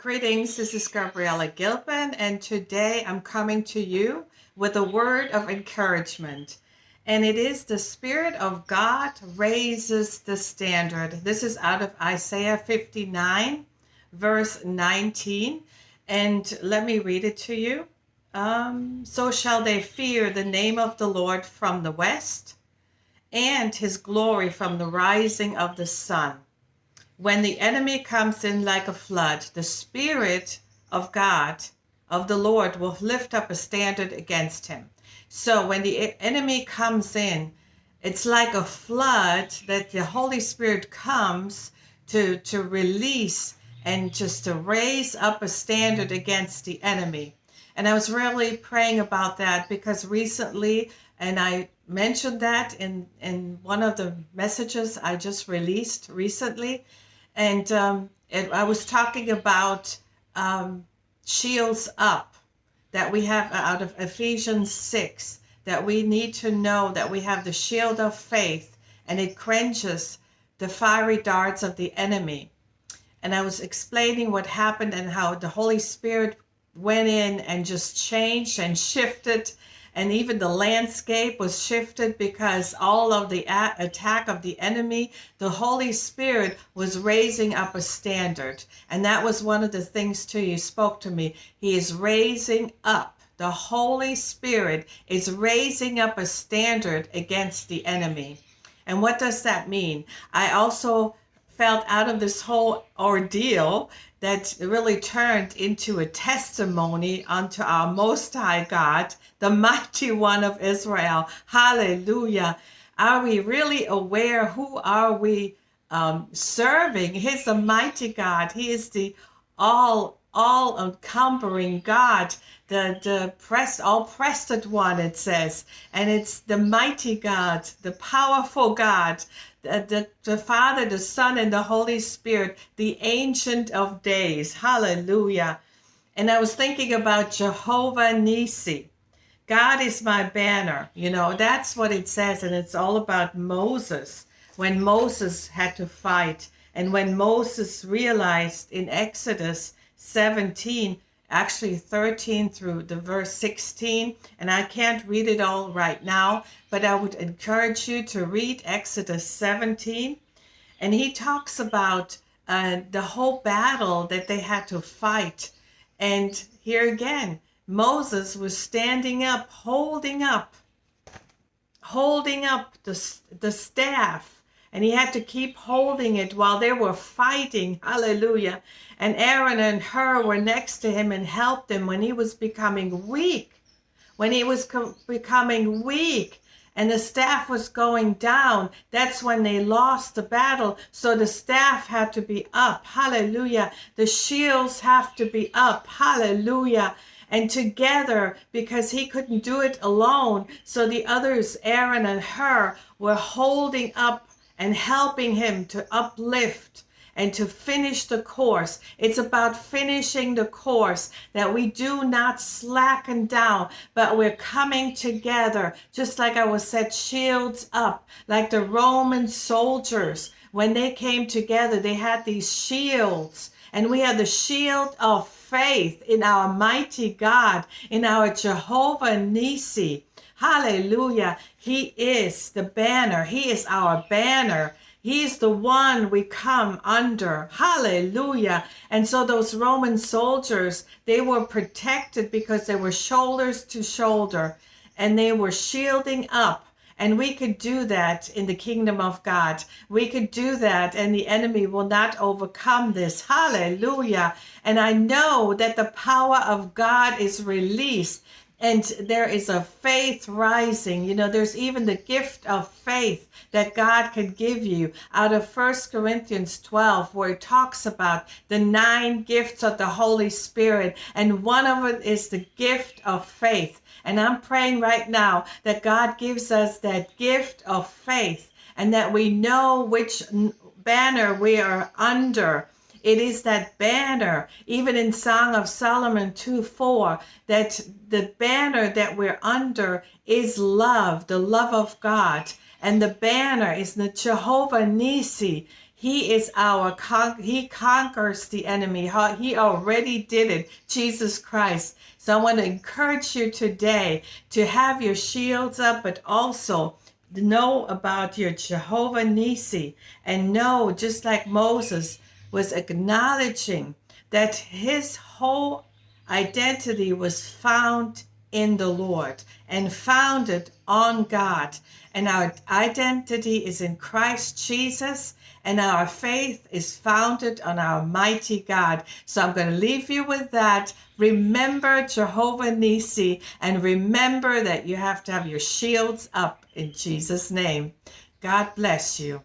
Greetings, this is Gabriella Gilpin, and today I'm coming to you with a word of encouragement. And it is the Spirit of God raises the standard. This is out of Isaiah 59, verse 19. And let me read it to you. Um, so shall they fear the name of the Lord from the west, and his glory from the rising of the sun when the enemy comes in like a flood, the Spirit of God, of the Lord, will lift up a standard against him. So when the enemy comes in, it's like a flood that the Holy Spirit comes to, to release and just to raise up a standard against the enemy. And I was really praying about that because recently, and I mentioned that in, in one of the messages I just released recently, and um, I was talking about um, shields up that we have out of Ephesians 6 that we need to know that we have the shield of faith and it quenches the fiery darts of the enemy. And I was explaining what happened and how the Holy Spirit went in and just changed and shifted and even the landscape was shifted because all of the attack of the enemy, the Holy Spirit was raising up a standard. And that was one of the things too you spoke to me. He is raising up. The Holy Spirit is raising up a standard against the enemy. And what does that mean? I also felt out of this whole ordeal that really turned into a testimony unto our Most High God, the mighty one of Israel. Hallelujah. Are we really aware who are we um, serving? He's the mighty God. He is the all all encumbering God, the the pressed all prested one. It says, and it's the mighty God, the powerful God, the, the, the Father, the Son, and the Holy Spirit, the Ancient of Days. Hallelujah. And I was thinking about Jehovah Nisi. God is my banner. You know, that's what it says. And it's all about Moses. When Moses had to fight, and when Moses realized in Exodus 17 actually 13 through the verse 16 and i can't read it all right now but i would encourage you to read exodus 17 and he talks about uh, the whole battle that they had to fight. And here again moses was standing up holding up holding up the, the staff and he had to keep holding it while they were fighting. Hallelujah. And Aaron and Hur were next to him and helped him when he was becoming weak. When he was becoming weak and the staff was going down, that's when they lost the battle. So the staff had to be up. Hallelujah. The shields have to be up. Hallelujah and together because he couldn't do it alone. So the others, Aaron and Hur, were holding up and helping him to uplift and to finish the course. It's about finishing the course that we do not slacken down, but we're coming together, just like I was said, shields up, like the Roman soldiers. When they came together, they had these shields, and we have the shield of faith in our mighty God, in our Jehovah Nisi. Hallelujah. He is the banner. He is our banner. He's the one we come under. Hallelujah. And so those Roman soldiers, they were protected because they were shoulders to shoulder and they were shielding up. And we could do that in the kingdom of God. We could do that, and the enemy will not overcome this. Hallelujah. And I know that the power of God is released and there is a faith rising. You know there's even the gift of faith that god can give you out of First corinthians 12 where it talks about the nine gifts of the holy spirit and one of it is the gift of faith. And i'm praying right now that god gives us that gift of faith and that we know which banner we are under it is that banner, even in Song of Solomon 2 4, that the banner that we're under is love, the love of God. And the banner is the Jehovah Nisi. He is our con- he conquers the enemy. He already did it. Jesus Christ. So I want to encourage you today to have your shields up, but also know about your Jehovah Nisi and know, just like Moses was acknowledging that his whole identity was found in the Lord and founded on God. And our identity is in Christ Jesus, and our faith is founded on our mighty God. So I'm going to leave you with that. Remember Jehovah Nisi, and remember that you have to have your shields up in Jesus' name. God bless you.